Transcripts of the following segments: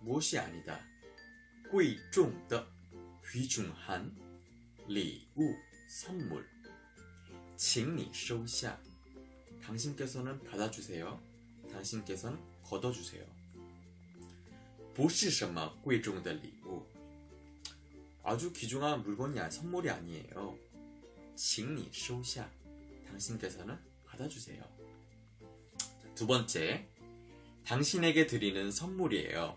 무엇이 아니다. 贵重的 귀중한 礼物 선물 请你收下 당신께서는 받아주세요. 당신께서는 걷어주세요. 不是什么贵重的礼物 아주 귀중한 물건이 아 선물이 아니에요. 请你收下 당신께서는 받아주세요. 두 번째, 당신에게 드리는 선물이에요.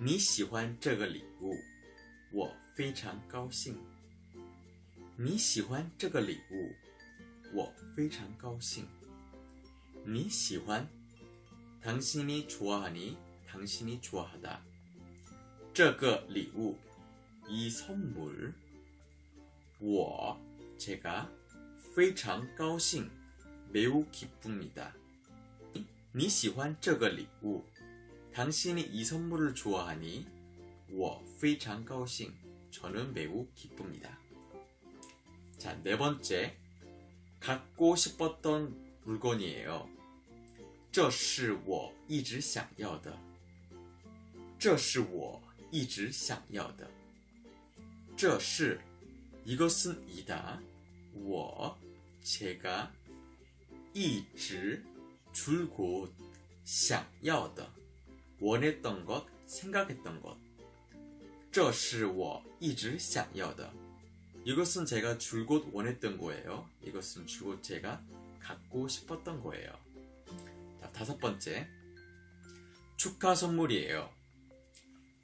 你喜欢这个礼物，我非常高兴。你喜欢这个礼物，我非常高兴。你喜欢，당신이좋아하니당신이좋아하다这个礼物，이선물我제가非常高兴，매우기쁩니다你喜欢这个礼物。 당신이 이 선물을 좋아하니 我非常高兴. 저는 매우 기쁩니다. 자, 네 번째. 갖고 싶었던 물건이에요. 这是我一直想要的.这是我一直想要的.这是 이것은 이다. 我 제가 一直 줄곧 想要的 원했던 것, 생각했던 것. 这是我一直想要的. 이것은 제가 줄곧 원했던 거예요. 이것은 줄곧 제가 갖고 싶었던 거예요. 자, 다섯 번째. 축하 선물이에요.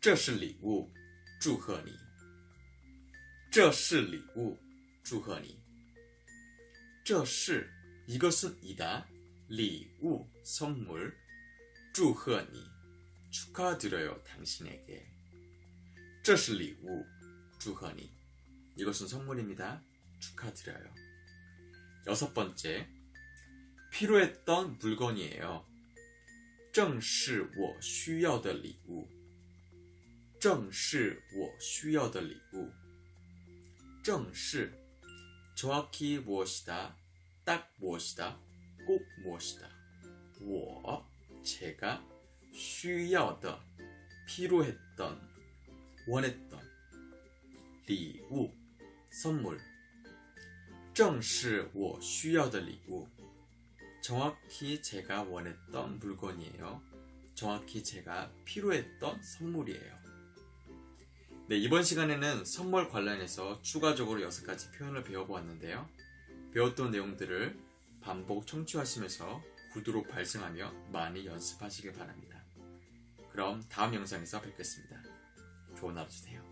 这是礼物,祝贺你.这是礼物,祝贺你.这是 이것은 이다. 礼物 선물 祝贺你 축하드려요, 당신에게. 这是礼物,祝贺你. 이것은 선물입니다. 축하드려요. 여섯 번째, 필요했던 물건이에요. 正是我需要的礼物.正是我需要的礼物.正是 정확히 무엇이다, 딱 무엇이다, 꼭 무엇이다. 我, 제가 需要的 필요했던 원했던 礼物 선물 正是我需要的礼物 정확히 제가 원했던 물건이에요. 정확히 제가 필요했던 선물이에요. 네, 이번 시간에는 선물 관련해서 추가적으로 6가지 표현을 배워보았는데요. 배웠던 내용들을 반복 청취하시면서 구두로 발생하며 많이 연습하시길 바랍니다. 그럼 다음 영상에서 뵙겠습니다. 좋은 하루 되세요.